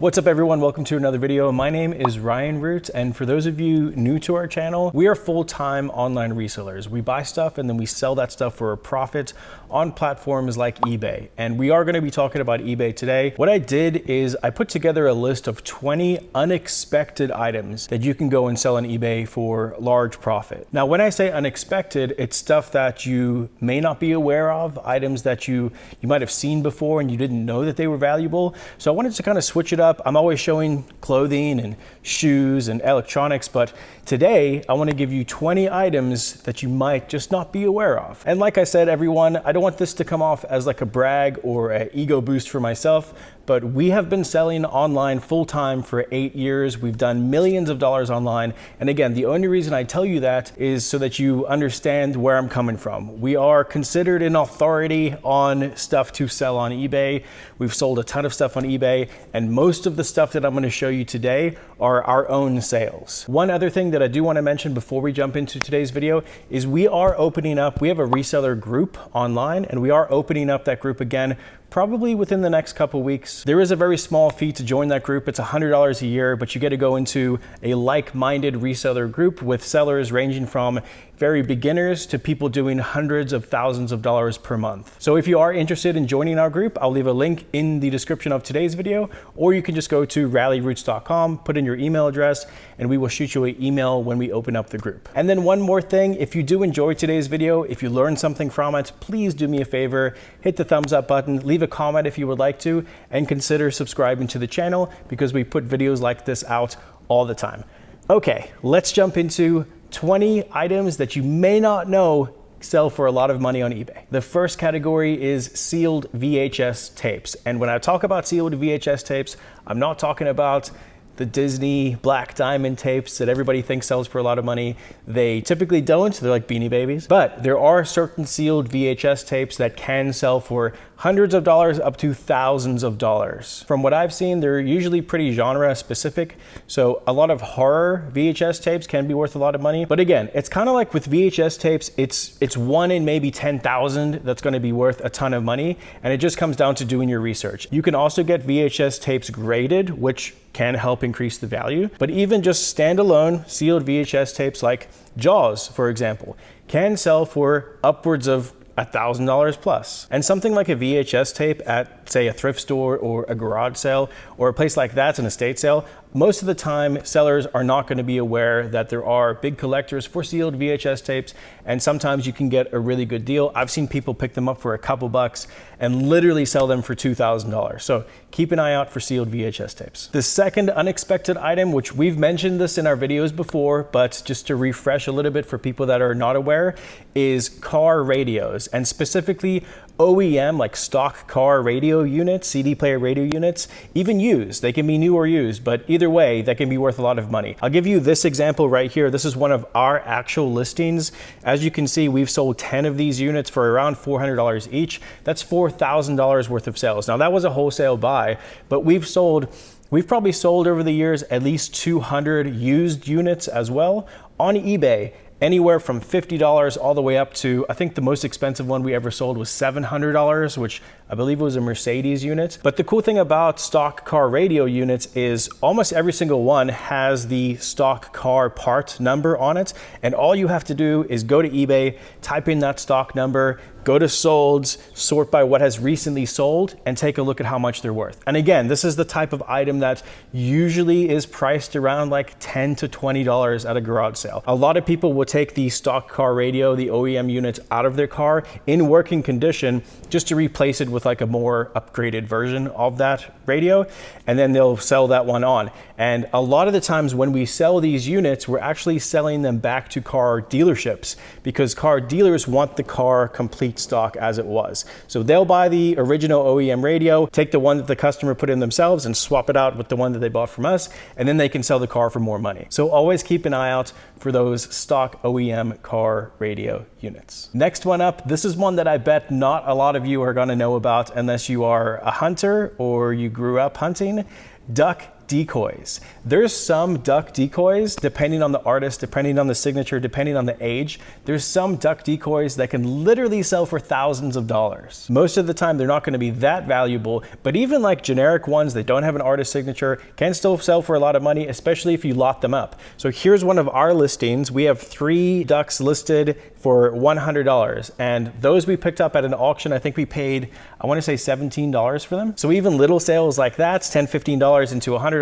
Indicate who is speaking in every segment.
Speaker 1: What's up everyone, welcome to another video. My name is Ryan Root and for those of you new to our channel, we are full-time online resellers. We buy stuff and then we sell that stuff for a profit on platforms like eBay. And we are gonna be talking about eBay today. What I did is I put together a list of 20 unexpected items that you can go and sell on eBay for large profit. Now when I say unexpected, it's stuff that you may not be aware of, items that you, you might have seen before and you didn't know that they were valuable. So I wanted to kind of switch it up up. I'm always showing clothing and shoes and electronics, but today I wanna give you 20 items that you might just not be aware of. And like I said, everyone, I don't want this to come off as like a brag or an ego boost for myself, but we have been selling online full time for eight years. We've done millions of dollars online. And again, the only reason I tell you that is so that you understand where I'm coming from. We are considered an authority on stuff to sell on eBay. We've sold a ton of stuff on eBay, and most of the stuff that I'm gonna show you today are our own sales. One other thing that I do wanna mention before we jump into today's video is we are opening up, we have a reseller group online, and we are opening up that group again probably within the next couple weeks. There is a very small fee to join that group. It's $100 a year, but you get to go into a like-minded reseller group with sellers ranging from very beginners to people doing hundreds of thousands of dollars per month. So if you are interested in joining our group, I'll leave a link in the description of today's video, or you can just go to rallyroots.com, put in your email address, and we will shoot you an email when we open up the group. And then one more thing, if you do enjoy today's video, if you learned something from it, please do me a favor, hit the thumbs up button, leave a comment if you would like to, and consider subscribing to the channel because we put videos like this out all the time. Okay, let's jump into 20 items that you may not know sell for a lot of money on eBay. The first category is sealed VHS tapes. And when I talk about sealed VHS tapes, I'm not talking about the Disney Black Diamond tapes that everybody thinks sells for a lot of money. They typically don't, they're like Beanie Babies. But there are certain sealed VHS tapes that can sell for hundreds of dollars up to thousands of dollars. From what I've seen, they're usually pretty genre specific. So a lot of horror VHS tapes can be worth a lot of money. But again, it's kind of like with VHS tapes, it's, it's one in maybe 10,000 that's gonna be worth a ton of money. And it just comes down to doing your research. You can also get VHS tapes graded, which can help increase the value. But even just standalone sealed VHS tapes like Jaws, for example, can sell for upwards of $1,000 plus. And something like a VHS tape at, say, a thrift store or a garage sale or a place like that's an estate sale most of the time, sellers are not going to be aware that there are big collectors for sealed VHS tapes, and sometimes you can get a really good deal. I've seen people pick them up for a couple bucks and literally sell them for $2,000. So keep an eye out for sealed VHS tapes. The second unexpected item, which we've mentioned this in our videos before, but just to refresh a little bit for people that are not aware, is car radios, and specifically OEM, like stock car radio units, CD player radio units, even used. They can be new or used, but either way, that can be worth a lot of money. I'll give you this example right here. This is one of our actual listings. As you can see, we've sold 10 of these units for around $400 each. That's $4,000 worth of sales. Now that was a wholesale buy, but we've sold We've probably sold over the years at least 200 used units as well on eBay anywhere from $50 all the way up to, I think the most expensive one we ever sold was $700, which I believe was a Mercedes unit. But the cool thing about stock car radio units is almost every single one has the stock car part number on it. And all you have to do is go to eBay, type in that stock number, go to solds, sort by what has recently sold, and take a look at how much they're worth. And again, this is the type of item that usually is priced around like 10 to $20 at a garage sale. A lot of people will take the stock car radio, the OEM units out of their car in working condition just to replace it with like a more upgraded version of that radio, and then they'll sell that one on. And a lot of the times when we sell these units, we're actually selling them back to car dealerships because car dealers want the car complete stock as it was. So they'll buy the original OEM radio, take the one that the customer put in themselves and swap it out with the one that they bought from us, and then they can sell the car for more money. So always keep an eye out for those stock OEM car radio units. Next one up, this is one that I bet not a lot of you are gonna know about unless you are a hunter or you grew up hunting, duck decoys. There's some duck decoys, depending on the artist, depending on the signature, depending on the age, there's some duck decoys that can literally sell for thousands of dollars. Most of the time, they're not gonna be that valuable, but even like generic ones that don't have an artist signature can still sell for a lot of money, especially if you lot them up. So here's one of our listings. We have three ducks listed for $100. And those we picked up at an auction, I think we paid, I wanna say $17 for them. So even little sales like that, $10, $15 into $100,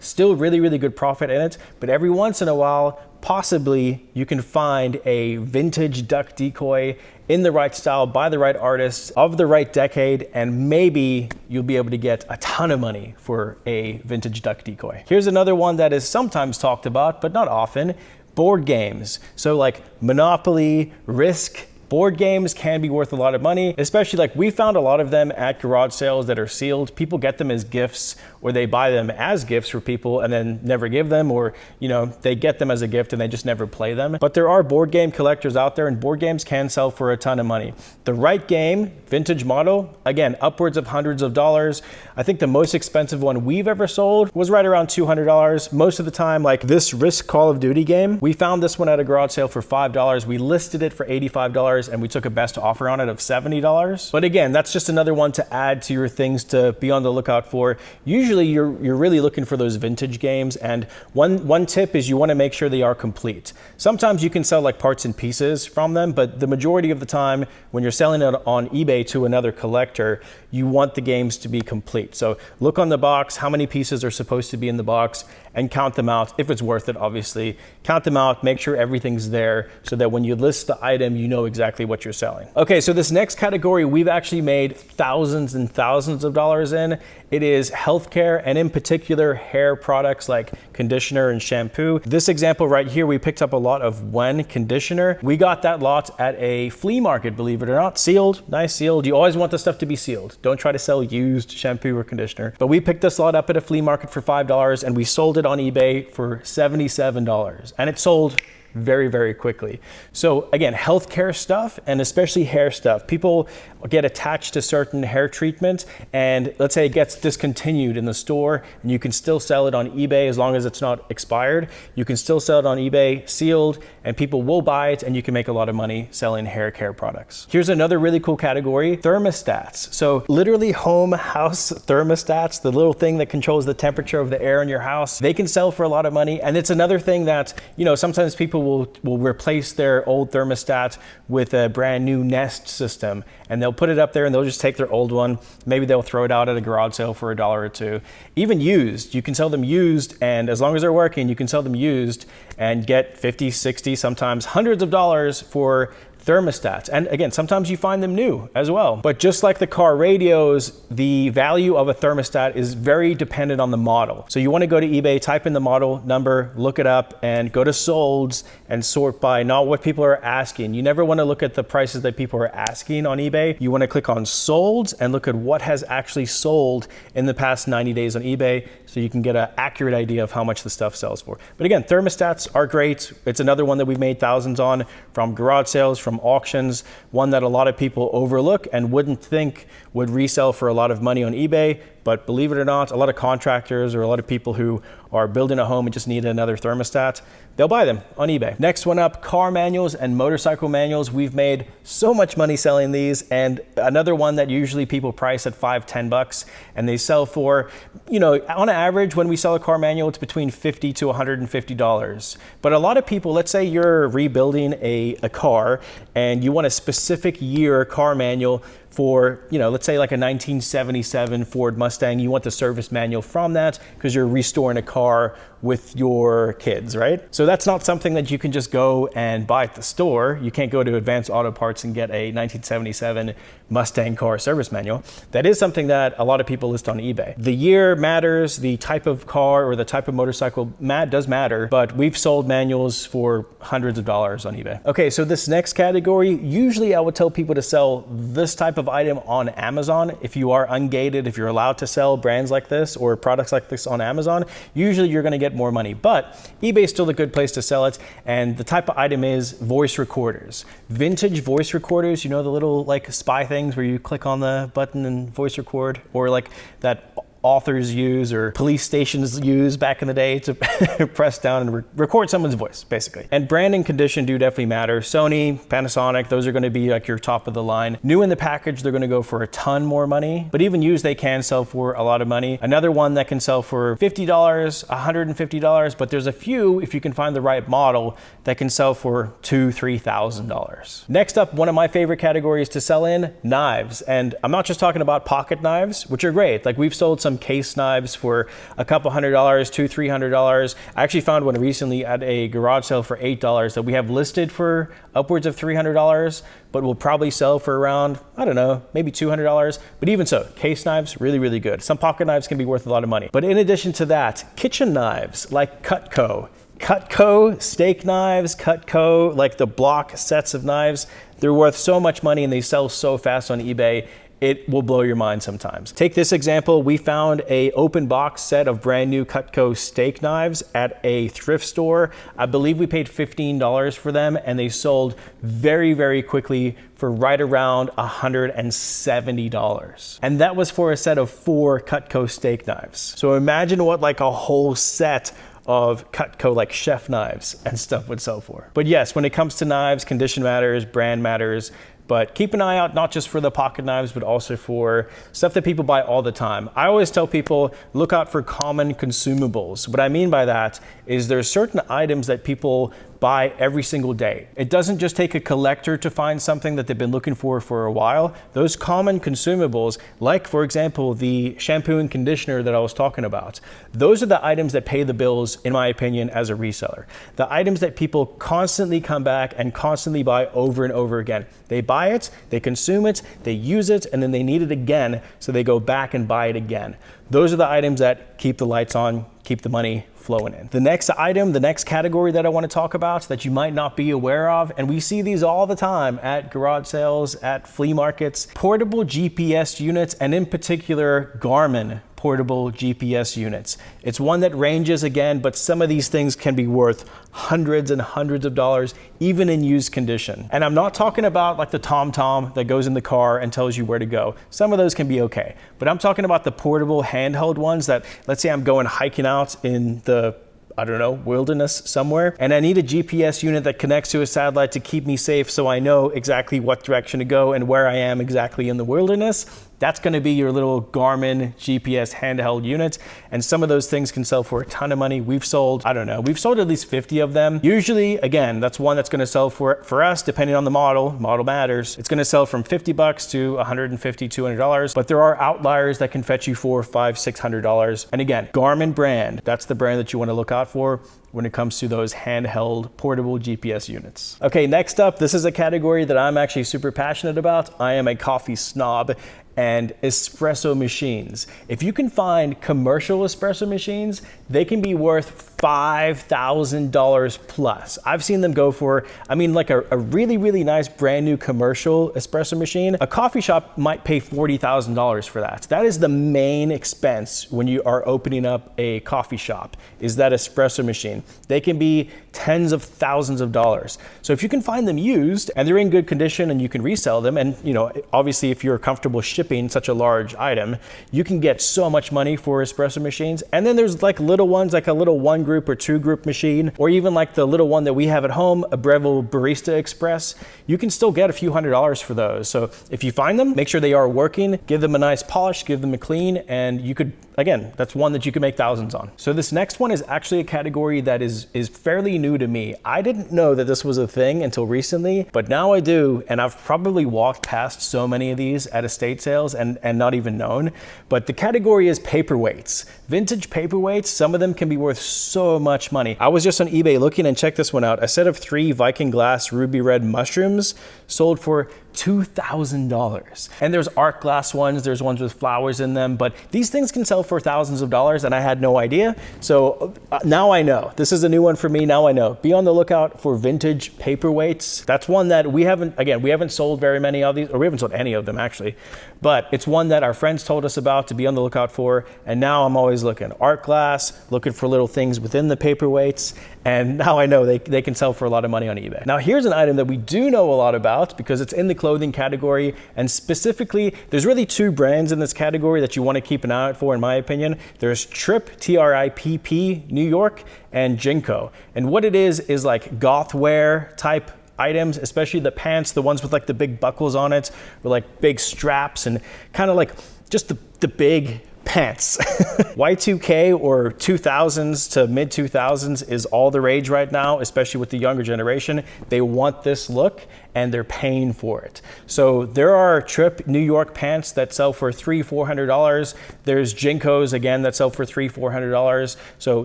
Speaker 1: still really, really good profit in it. But every once in a while, possibly you can find a vintage duck decoy in the right style by the right artist of the right decade and maybe you'll be able to get a ton of money for a vintage duck decoy. Here's another one that is sometimes talked about but not often board games. So like Monopoly, Risk, Board games can be worth a lot of money, especially like we found a lot of them at garage sales that are sealed. People get them as gifts or they buy them as gifts for people and then never give them or, you know, they get them as a gift and they just never play them. But there are board game collectors out there and board games can sell for a ton of money. The right game, vintage model, again, upwards of hundreds of dollars. I think the most expensive one we've ever sold was right around $200. Most of the time, like this Risk Call of Duty game, we found this one at a garage sale for $5. We listed it for $85 and we took a best offer on it of $70. But again, that's just another one to add to your things to be on the lookout for. Usually you're, you're really looking for those vintage games. And one, one tip is you want to make sure they are complete. Sometimes you can sell like parts and pieces from them, but the majority of the time when you're selling it on eBay to another collector, you want the games to be complete. So look on the box, how many pieces are supposed to be in the box and count them out if it's worth it, obviously. Count them out, make sure everything's there so that when you list the item, you know exactly what you're selling. Okay, so this next category we've actually made thousands and thousands of dollars in. It is healthcare and in particular hair products like conditioner and shampoo. This example right here, we picked up a lot of Wen conditioner. We got that lot at a flea market, believe it or not. Sealed, nice sealed. You always want the stuff to be sealed. Don't try to sell used shampoo or conditioner. But we picked this lot up at a flea market for $5 and we sold it on eBay for $77. And it sold very, very quickly. So again, healthcare stuff and especially hair stuff. People get attached to certain hair treatments and let's say it gets discontinued in the store and you can still sell it on eBay as long as it's not expired. You can still sell it on eBay sealed and people will buy it and you can make a lot of money selling hair care products. Here's another really cool category, thermostats. So literally home house thermostats, the little thing that controls the temperature of the air in your house, they can sell for a lot of money. And it's another thing that, you know, sometimes people will, will replace their old thermostat with a brand new Nest system and they'll put it up there and they'll just take their old one. Maybe they'll throw it out at a garage sale for a dollar or two. Even used, you can sell them used and as long as they're working, you can sell them used and get 50, 60, sometimes hundreds of dollars for thermostats. And again, sometimes you find them new as well. But just like the car radios, the value of a thermostat is very dependent on the model. So you wanna go to eBay, type in the model number, look it up, and go to solds and sort by not what people are asking. You never wanna look at the prices that people are asking on eBay. You wanna click on solds and look at what has actually sold in the past 90 days on eBay so you can get an accurate idea of how much the stuff sells for. But again, thermostats are great. It's another one that we've made thousands on from garage sales, from auctions, one that a lot of people overlook and wouldn't think would resell for a lot of money on eBay. But believe it or not, a lot of contractors or a lot of people who are building a home and just need another thermostat, they'll buy them on eBay. Next one up, car manuals and motorcycle manuals. We've made so much money selling these and another one that usually people price at five, 10 bucks and they sell for, you know, on average when we sell a car manual, it's between 50 to $150. But a lot of people, let's say you're rebuilding a, a car and you want a specific year car manual for, you know, let's say like a 1977 Ford Mustang, you want the service manual from that because you're restoring a car with your kids, right? So that's not something that you can just go and buy at the store. You can't go to Advanced Auto Parts and get a 1977 Mustang car service manual. That is something that a lot of people list on eBay. The year matters, the type of car or the type of motorcycle mat does matter, but we've sold manuals for hundreds of dollars on eBay. Okay, so this next category, usually I would tell people to sell this type of item on Amazon. If you are ungated, if you're allowed to sell brands like this or products like this on Amazon, usually you're gonna get more money. But eBay is still a good place to sell it. And the type of item is voice recorders. Vintage voice recorders, you know, the little like spy things where you click on the button and voice record, or like that authors use or police stations use back in the day to press down and re record someone's voice, basically. And brand and condition do definitely matter. Sony, Panasonic, those are gonna be like your top of the line. New in the package, they're gonna go for a ton more money, but even used, they can sell for a lot of money. Another one that can sell for $50, $150, but there's a few, if you can find the right model, that can sell for two, $3,000. Next up, one of my favorite categories to sell in, knives. And I'm not just talking about pocket knives, which are great. Like we've sold some case knives for a couple hundred dollars, two, three hundred dollars. I actually found one recently at a garage sale for eight dollars that we have listed for upwards of three hundred dollars, but will probably sell for around, I don't know, maybe two hundred dollars. But even so, case knives, really, really good. Some pocket knives can be worth a lot of money. But in addition to that, kitchen knives like Cutco, Cutco steak knives, Cutco, like the block sets of knives, they're worth so much money and they sell so fast on eBay it will blow your mind sometimes. Take this example, we found a open box set of brand new Cutco steak knives at a thrift store. I believe we paid $15 for them and they sold very, very quickly for right around $170. And that was for a set of four Cutco steak knives. So imagine what like a whole set of Cutco like chef knives and stuff would sell for. But yes, when it comes to knives, condition matters, brand matters, but keep an eye out not just for the pocket knives, but also for stuff that people buy all the time. I always tell people look out for common consumables. What I mean by that is there's certain items that people buy every single day. It doesn't just take a collector to find something that they've been looking for for a while. Those common consumables, like for example, the shampoo and conditioner that I was talking about, those are the items that pay the bills, in my opinion, as a reseller. The items that people constantly come back and constantly buy over and over again. They buy it, they consume it, they use it, and then they need it again, so they go back and buy it again. Those are the items that keep the lights on, keep the money flowing in. The next item, the next category that I want to talk about that you might not be aware of, and we see these all the time at garage sales, at flea markets, portable GPS units, and in particular, Garmin portable GPS units. It's one that ranges again, but some of these things can be worth hundreds and hundreds of dollars, even in used condition. And I'm not talking about like the TomTom that goes in the car and tells you where to go. Some of those can be okay, but I'm talking about the portable handheld ones that, let's say I'm going hiking out in the I don't know, wilderness somewhere. And I need a GPS unit that connects to a satellite to keep me safe so I know exactly what direction to go and where I am exactly in the wilderness. That's gonna be your little Garmin GPS handheld unit. And some of those things can sell for a ton of money. We've sold, I don't know, we've sold at least 50 of them. Usually, again, that's one that's gonna sell for, for us, depending on the model, model matters. It's gonna sell from 50 bucks to 150, $200, but there are outliers that can fetch you for five, $600. And again, Garmin brand, that's the brand that you wanna look out for when it comes to those handheld portable GPS units. Okay, next up, this is a category that I'm actually super passionate about. I am a coffee snob and espresso machines. If you can find commercial espresso machines, they can be worth $5,000 plus. I've seen them go for, I mean, like a, a, really, really nice brand new commercial espresso machine. A coffee shop might pay $40,000 for that. That is the main expense when you are opening up a coffee shop, is that espresso machine. They can be tens of thousands of dollars. So if you can find them used and they're in good condition and you can resell them, and you know, obviously if you're comfortable shipping such a large item, you can get so much money for espresso machines. And then there's like little ones, like a little one group or two group machine, or even like the little one that we have at home, a Breville Barista Express. You can still get a few hundred dollars for those. So if you find them, make sure they are working, give them a nice polish, give them a clean, and you could Again, that's one that you can make thousands on. So this next one is actually a category that is, is fairly new to me. I didn't know that this was a thing until recently, but now I do, and I've probably walked past so many of these at estate sales and, and not even known. But the category is paperweights. Vintage paperweights, some of them can be worth so much money. I was just on eBay looking and check this one out. A set of three Viking glass ruby red mushrooms sold for $2,000. And there's art glass ones, there's ones with flowers in them, but these things can sell for thousands of dollars and I had no idea. So uh, now I know. This is a new one for me, now I know. Be on the lookout for vintage paperweights. That's one that we haven't, again, we haven't sold very many of these, or we haven't sold any of them actually, but it's one that our friends told us about to be on the lookout for. And now I'm always looking. Art glass, looking for little things within the paperweights. And now I know they, they can sell for a lot of money on eBay. Now here's an item that we do know a lot about because it's in the clothing category. And specifically, there's really two brands in this category that you want to keep an eye out for, in my opinion. There's Tripp, T R I P P, New York, and JNCO. And what it is, is like goth wear type items, especially the pants, the ones with like the big buckles on it, with like big straps and kind of like just the, the big pants. Y2K or 2000s to mid 2000s is all the rage right now, especially with the younger generation. They want this look and they're paying for it. So there are Tripp New York pants that sell for three, four hundred dollars. There's JNCOs again that sell for three, four hundred dollars. So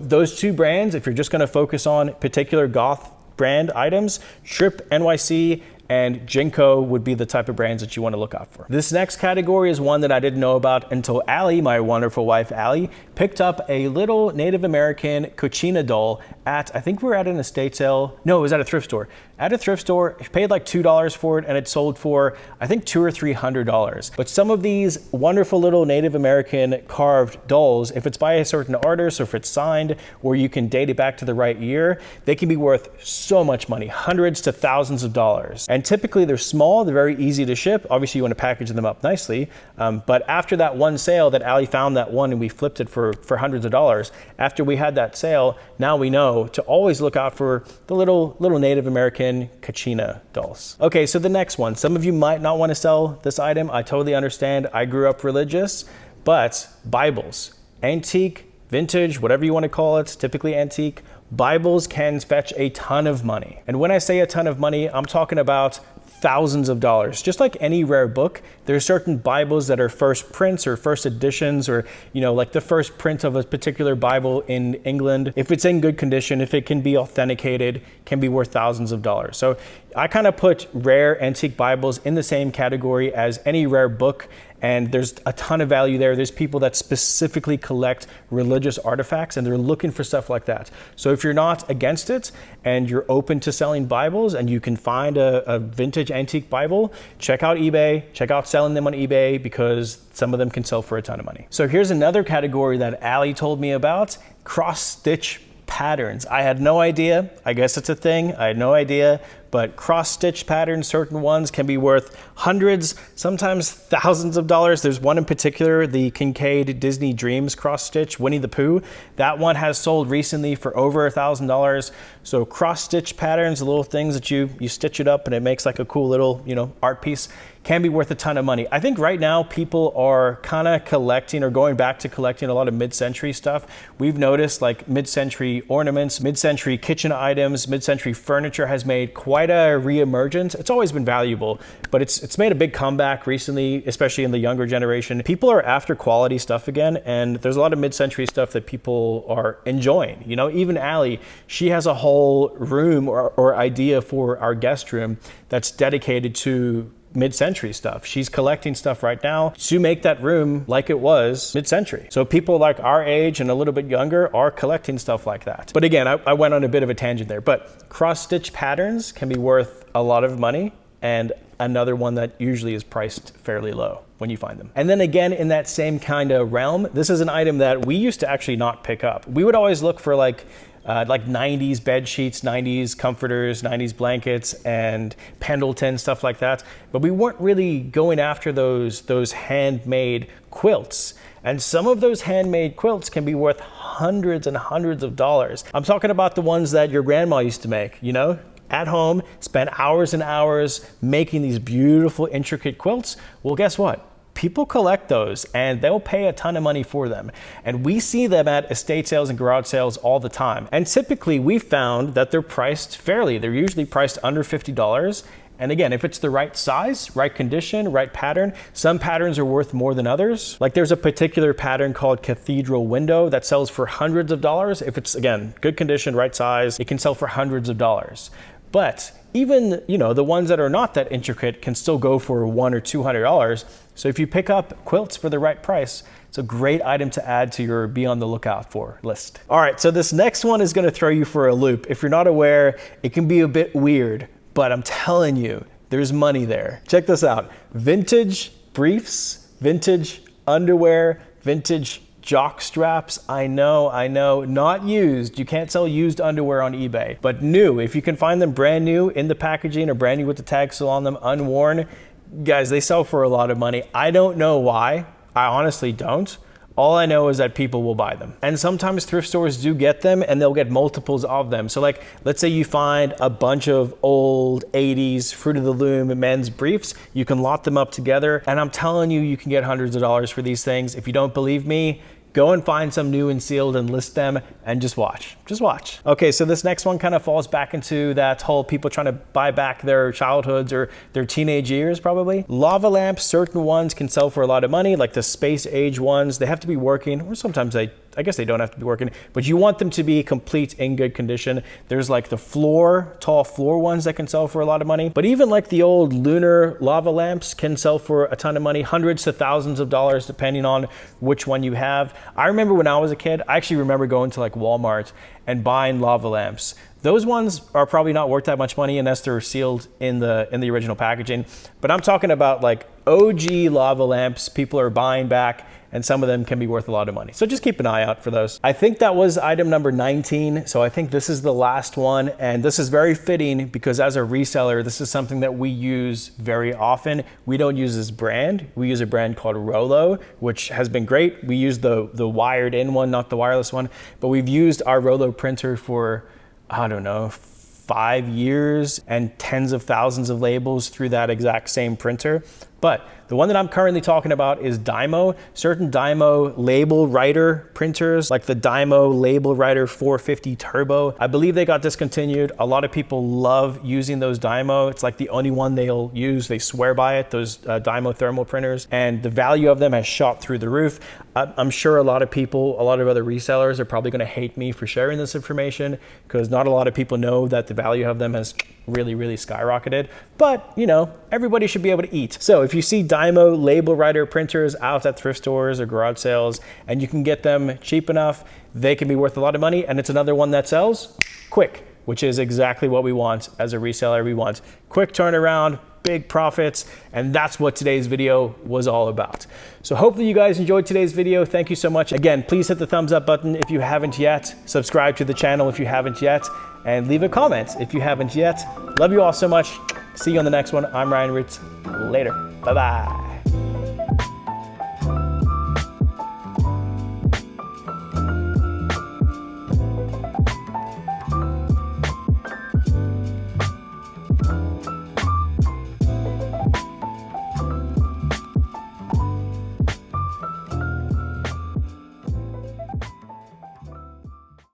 Speaker 1: those two brands, if you're just gonna focus on particular goth brand items, Tripp NYC and JNCO would be the type of brands that you want to look out for. This next category is one that I didn't know about until Allie, my wonderful wife Allie, picked up a little Native American Kachina doll at, I think we were at an estate sale. No, it was at a thrift store. At a thrift store, paid like $2 for it and it sold for, I think two or $300. But some of these wonderful little Native American carved dolls, if it's by a certain artist or if it's signed or you can date it back to the right year, they can be worth so much money, hundreds to thousands of dollars. And typically they're small, they're very easy to ship. Obviously you want to package them up nicely. Um, but after that one sale that Ali found that one and we flipped it for, for hundreds of dollars, after we had that sale, now we know to always look out for the little, little Native American Kachina dolls. Okay, so the next one. Some of you might not want to sell this item. I totally understand. I grew up religious, but Bibles, antique, vintage, whatever you want to call it, typically antique, Bibles can fetch a ton of money. And when I say a ton of money, I'm talking about thousands of dollars. Just like any rare book, there are certain Bibles that are first prints or first editions or, you know, like the first print of a particular Bible in England. If it's in good condition, if it can be authenticated, can be worth thousands of dollars. So I kind of put rare antique Bibles in the same category as any rare book and there's a ton of value there. There's people that specifically collect religious artifacts and they're looking for stuff like that. So if you're not against it and you're open to selling Bibles and you can find a, a vintage antique Bible, check out eBay, check out selling them on eBay because some of them can sell for a ton of money. So here's another category that Ali told me about, cross stitch patterns. I had no idea. I guess it's a thing. I had no idea but cross-stitch patterns, certain ones can be worth hundreds, sometimes thousands of dollars. There's one in particular, the Kinkade Disney Dreams cross-stitch, Winnie the Pooh. That one has sold recently for over a thousand dollars. So cross-stitch patterns, the little things that you, you stitch it up and it makes like a cool little, you know, art piece can be worth a ton of money. I think right now people are kind of collecting or going back to collecting a lot of mid-century stuff. We've noticed like mid-century ornaments, mid-century kitchen items, mid-century furniture has made quite a reemergence. It's always been valuable, but it's it's made a big comeback recently, especially in the younger generation. People are after quality stuff again, and there's a lot of mid-century stuff that people are enjoying. You know, even Allie, she has a whole room or, or idea for our guest room that's dedicated to mid-century stuff. She's collecting stuff right now to make that room like it was mid-century. So people like our age and a little bit younger are collecting stuff like that. But again, I, I went on a bit of a tangent there, but cross-stitch patterns can be worth a lot of money and another one that usually is priced fairly low when you find them. And then again, in that same kind of realm, this is an item that we used to actually not pick up. We would always look for like uh, like 90s bed sheets, 90s comforters, 90s blankets, and Pendleton stuff like that. But we weren't really going after those those handmade quilts. And some of those handmade quilts can be worth hundreds and hundreds of dollars. I'm talking about the ones that your grandma used to make, you know, at home, spent hours and hours making these beautiful, intricate quilts. Well, guess what? People collect those and they'll pay a ton of money for them. And we see them at estate sales and garage sales all the time. And typically we found that they're priced fairly. They're usually priced under $50. And again, if it's the right size, right condition, right pattern, some patterns are worth more than others. Like there's a particular pattern called Cathedral Window that sells for hundreds of dollars. If it's, again, good condition, right size, it can sell for hundreds of dollars. But even you know the ones that are not that intricate can still go for one or two hundred dollars. So if you pick up quilts for the right price, it's a great item to add to your be on the lookout for list. All right, so this next one is going to throw you for a loop. If you're not aware, it can be a bit weird, but I'm telling you, there's money there. Check this out: vintage briefs, vintage underwear, vintage jock straps. I know, I know, not used. You can't sell used underwear on eBay, but new. If you can find them brand new in the packaging or brand new with the tag still on them, unworn, guys, they sell for a lot of money. I don't know why. I honestly don't. All I know is that people will buy them. And sometimes thrift stores do get them and they'll get multiples of them. So like, let's say you find a bunch of old 80s Fruit of the Loom men's briefs, you can lot them up together. And I'm telling you, you can get hundreds of dollars for these things. If you don't believe me, go and find some new and sealed and list them and just watch, just watch. Okay, so this next one kind of falls back into that whole people trying to buy back their childhoods or their teenage years probably. Lava lamps, certain ones can sell for a lot of money, like the space age ones, they have to be working or sometimes they I guess they don't have to be working, but you want them to be complete in good condition. There's like the floor, tall floor ones that can sell for a lot of money, but even like the old lunar lava lamps can sell for a ton of money, hundreds to thousands of dollars depending on which one you have. I remember when I was a kid, I actually remember going to like Walmart and buying lava lamps. Those ones are probably not worth that much money unless they're sealed in the in the original packaging. But I'm talking about like OG lava lamps people are buying back and some of them can be worth a lot of money. So just keep an eye out for those. I think that was item number 19. So I think this is the last one. And this is very fitting because as a reseller, this is something that we use very often. We don't use this brand. We use a brand called Rollo, which has been great. We use the, the wired in one, not the wireless one, but we've used our Rollo printer for, I don't know, five years and tens of thousands of labels through that exact same printer. But the one that I'm currently talking about is Dymo. Certain Dymo label writer printers, like the Dymo Label Writer 450 Turbo. I believe they got discontinued. A lot of people love using those Dymo. It's like the only one they'll use. They swear by it, those uh, Dymo thermal printers. And the value of them has shot through the roof. I'm sure a lot of people, a lot of other resellers are probably gonna hate me for sharing this information because not a lot of people know that the value of them has really, really skyrocketed. But, you know, everybody should be able to eat. So if you see Dymo label writer printers out at thrift stores or garage sales and you can get them cheap enough, they can be worth a lot of money. And it's another one that sells quick, which is exactly what we want as a reseller. We want quick turnaround, big profits, and that's what today's video was all about. So hopefully you guys enjoyed today's video. Thank you so much. Again, please hit the thumbs up button if you haven't yet. Subscribe to the channel if you haven't yet and leave a comment if you haven't yet. Love you all so much. See you on the next one. I'm Ryan Roots. Later. Bye-bye.